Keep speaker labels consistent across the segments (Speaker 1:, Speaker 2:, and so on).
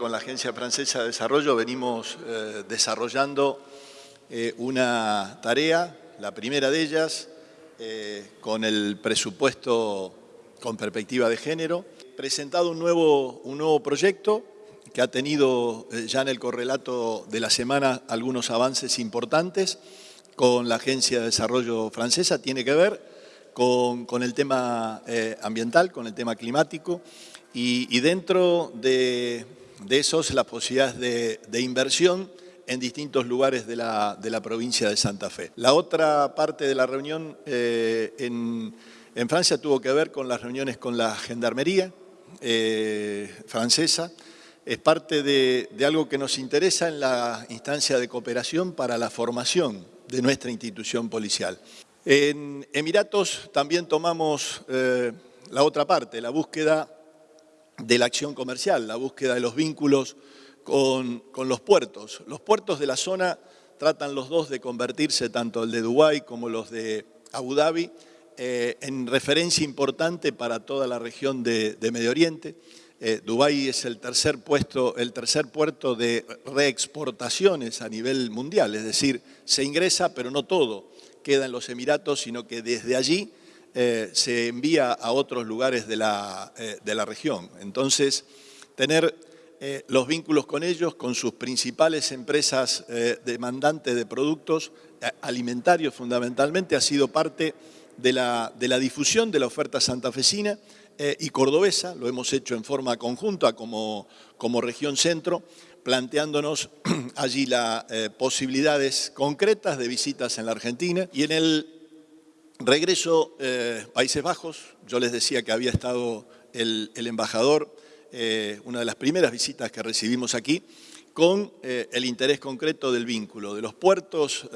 Speaker 1: Con la Agencia Francesa de Desarrollo venimos eh, desarrollando eh, una tarea, la primera de ellas, eh, con el presupuesto con perspectiva de género, presentado un nuevo, un nuevo proyecto que ha tenido ya en el correlato de la semana algunos avances importantes con la Agencia de Desarrollo Francesa, tiene que ver con, el tema ambiental, con el tema climático, y dentro de de esos las posibilidades de, inversión en distintos lugares de la, provincia de Santa Fe. La otra parte de la reunión eh, en, Francia tuvo que ver con las reuniones con la Gendarmería eh, francesa. Es parte de, algo que nos interesa en la instancia de cooperación para la formación de nuestra institución policial. En Emiratos también tomamos eh, la otra parte, la búsqueda de la acción comercial, la búsqueda de los vínculos con, los puertos. Los puertos de la zona tratan los dos de convertirse, tanto el de Dubái como los de Abu Dhabi, eh, en referencia importante para toda la región de, Medio Oriente. Eh, Dubái es el tercer, puesto, el tercer puerto de reexportaciones a nivel mundial, es decir, se ingresa, pero no todo queda en los Emiratos, sino que desde allí eh, se envía a otros lugares de la, eh, región. Entonces, tener eh, los vínculos con ellos, con sus principales empresas demandantes de productos alimentarios fundamentalmente, ha sido parte de la, difusión de la oferta santafesina y cordobesa, lo hemos hecho en forma conjunta como, como región centro, planteándonos allí las posibilidades concretas de visitas en la Argentina y en el Regreso eh, Países Bajos, yo les decía que había estado el, embajador, eh, una de las primeras visitas que recibimos aquí, con eh, el interés concreto del vínculo de los puertos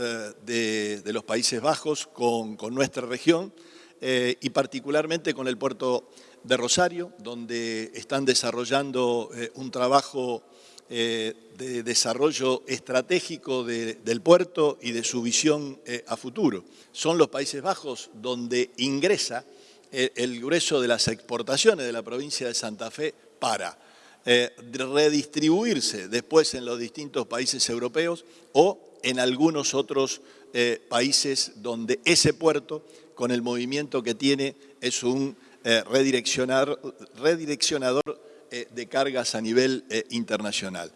Speaker 1: de, los Países Bajos con nuestra región y particularmente con el puerto de Rosario, donde están desarrollando un trabajo eh, de desarrollo estratégico del puerto y de su visión eh, a futuro. Son los Países Bajos donde ingresa eh, el, grueso de las exportaciones de la provincia de Santa Fe para redistribuirse después en los distintos países europeos o en algunos otros países donde ese puerto, con el movimiento que tiene, es un redireccionador eh, de cargas a nivel eh, internacional.